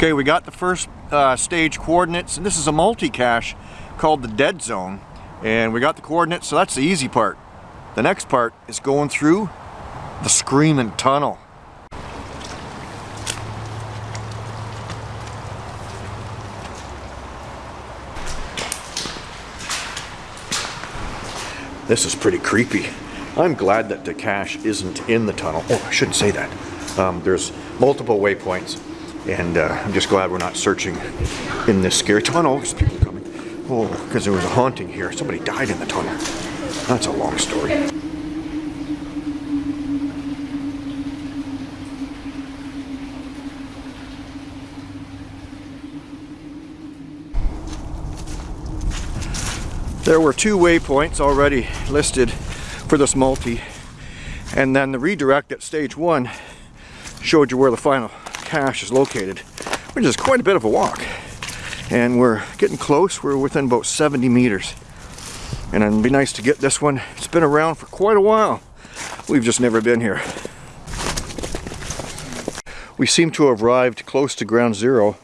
Okay, we got the first uh, stage coordinates, and this is a multi-cache called the Dead Zone. And we got the coordinates, so that's the easy part. The next part is going through the Screaming Tunnel. This is pretty creepy. I'm glad that the cache isn't in the tunnel. Oh, I shouldn't say that. Um, there's multiple waypoints and uh, I'm just glad we're not searching in this scary tunnel. There's people coming. Oh, because there was a haunting here. Somebody died in the tunnel. That's a long story. There were two waypoints already listed for this multi and then the redirect at stage one showed you where the final cache is located, which is quite a bit of a walk. And we're getting close, we're within about 70 meters. And it'd be nice to get this one. It's been around for quite a while. We've just never been here. We seem to have arrived close to ground zero,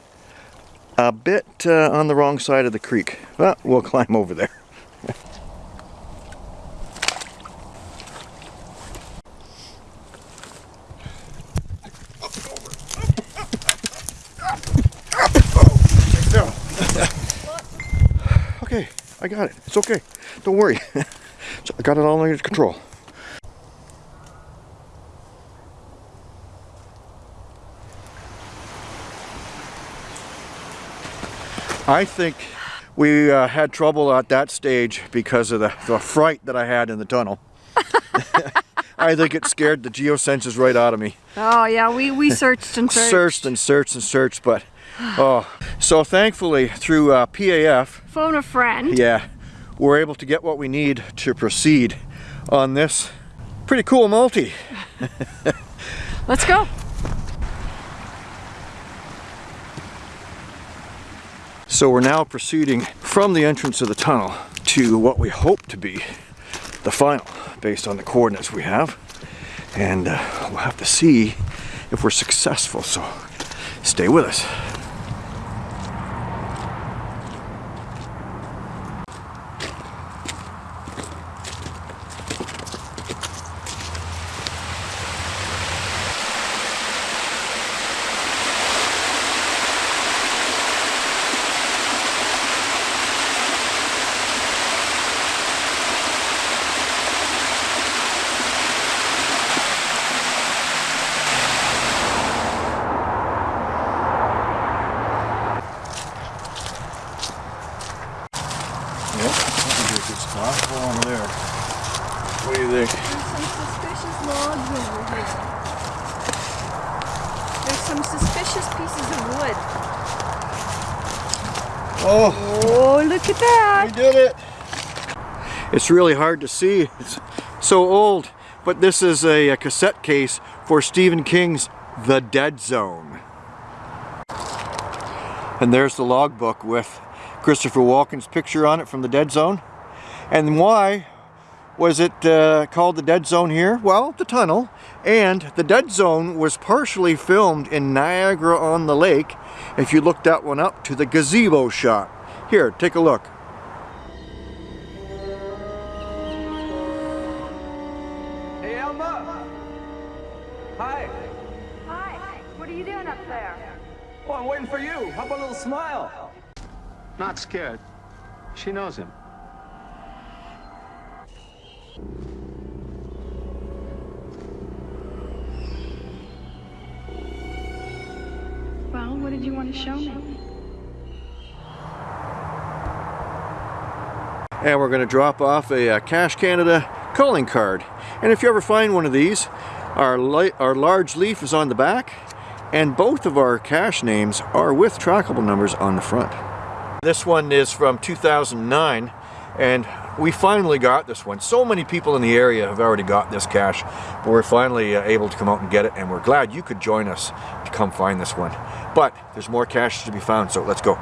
a bit uh, on the wrong side of the creek. But we'll climb over there. I got it. It's okay. Don't worry. I got it all under control. I think we uh, had trouble at that stage because of the, the fright that I had in the tunnel. I think it scared the geosenses right out of me. Oh yeah, we, we searched and searched. searched and searched and searched, but oh, so thankfully through uh, PAF. Phone a friend. Yeah, we're able to get what we need to proceed on this pretty cool multi. Let's go. So we're now proceeding from the entrance of the tunnel to what we hope to be the final based on the coordinates we have. And uh, we'll have to see if we're successful. So stay with us. Oh, oh look at that. We did it. It's really hard to see. It's so old. But this is a, a cassette case for Stephen King's The Dead Zone. And there's the logbook with Christopher Walken's picture on it from The Dead Zone. And why was it uh, called The Dead Zone here? Well, the tunnel. And The Dead Zone was partially filmed in Niagara-on-the-Lake if you look that one up to the gazebo shot. Here, take a look. Hey, Elma! Hi! Hi, what are you doing up there? Oh, I'm waiting for you. How about a little smile? Not scared. She knows him. You want to show me? And we're going to drop off a, uh Cache Canada calling card. And if you ever find one of these, our, our large leaf is on the back and both of our cache names are with trackable numbers on the front. This one is from 2009 and we finally got this one. So many people in the area have already got this cache, but we're finally uh, able to come out and get it and we're glad you could join us to come find this one. But there's more caches to be found, so let's go.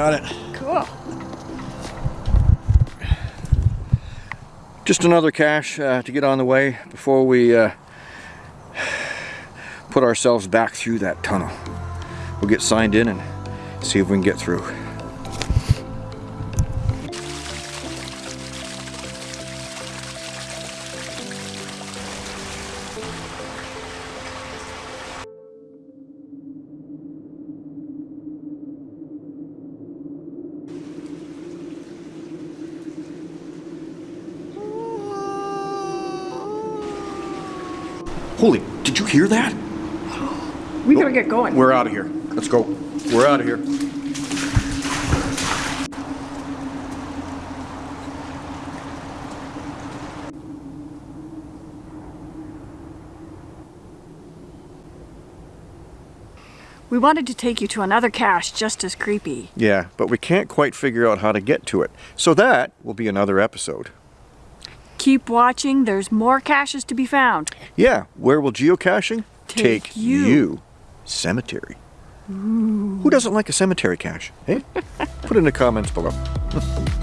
Got it. Cool. Just another cache uh, to get on the way before we uh, put ourselves back through that tunnel. We'll get signed in and see if we can get through. Holy, did you hear that? We gotta get going. We're out of here. Let's go. We're out of here. We wanted to take you to another cache just as creepy. Yeah, but we can't quite figure out how to get to it. So that will be another episode. Keep watching, there's more caches to be found. Yeah, where will geocaching Take you. Cemetery. Who doesn't like a cemetery cache? Hey, eh? put in the comments below.